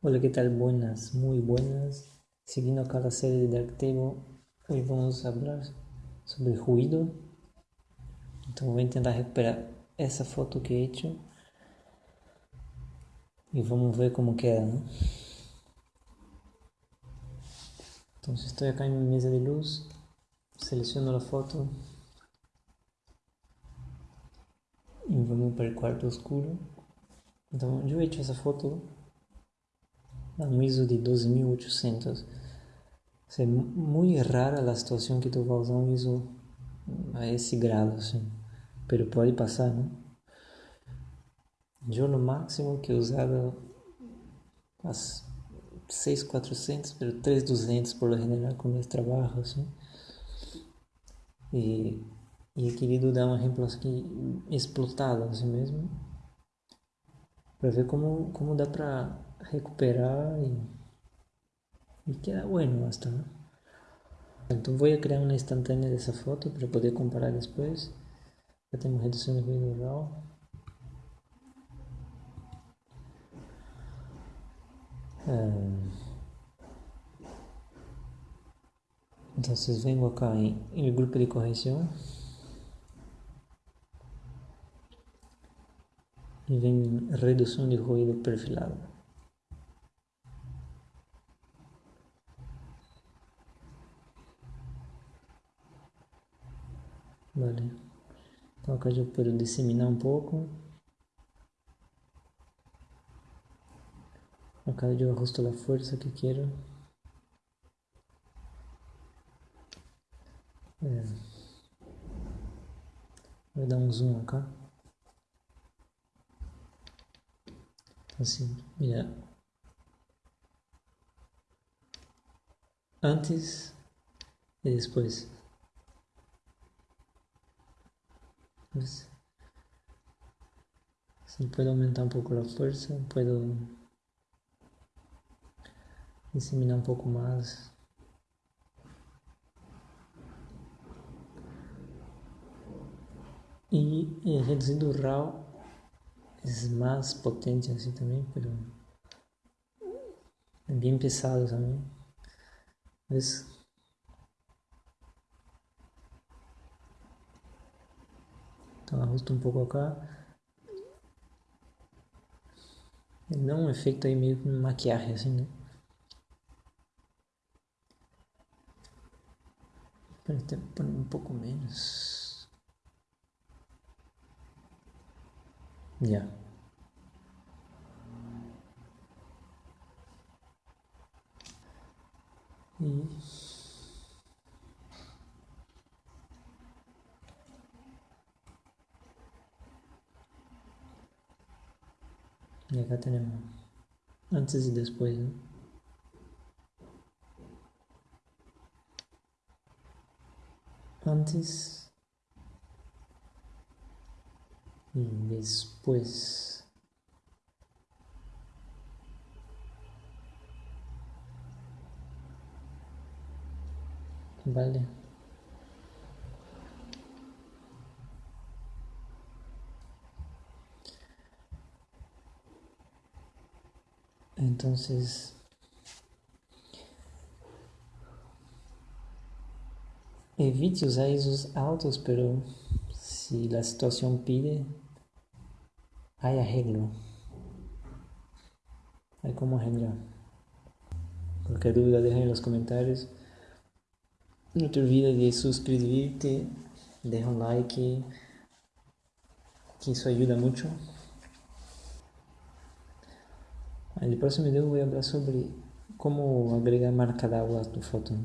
Hola, ¿qué tal? Buenas, muy buenas. Siguiendo acá la serie de Darktable, hoy vamos a hablar sobre ruido. Então vou tentar recuperar essa foto que he hecho e vamos ver como queda. Entonces estoy acá en mi mesa de luz, selecciono la foto e vamos para el cuarto oscuro. Então eu he hecho essa foto no ISO de 12800. É muito rara a situação que tu vai usar um ISO a esse grado, assim. Pero pode passar, não? Eu no máximo que usava as 6400, pero 3200 por lo general com meus trabalhos, assim. E, e querido dar um exemplo aqui explotado, assim mesmo. Para ver como, como dá para recuperar y, queda bueno hasta. Entonces voy a crear una instantánea de esa foto para poder comparar después. Ya tengo reducción de ruido RAW. Um, entonces vengo acá en, en el grupo de corrección y ven reducción de ruido perfilado. Vale. Então acá eu posso disseminar um pouco. Acá eu ajusto a força que quero. É. Vou dar um zoom acá. Assim, mira. Antes e depois. Si puedo aumentar un poco la fuerza, puedo diseminar un poco más. Y el reducido RAW es más potente así también, pero es bien pesado también. ¿Ves? Então ajusto um pouco acá. Ele dá um efeito aí meio com maquiagem assim, né? Até um pouco menos. Já. Yeah. E Y acá tenemos antes y después. ¿no? Antes y después. Vale. Entonces, evite usar ISOs altos, pero si la situación pide, hay arreglo. Hay como arreglar. Cualquier duda, deja en los comentarios. No te olvides de suscribirte, deja un like, que eso ayuda mucho. No próximo vídeo vou falar sobre como agregar marca d'água à tua foto. Né?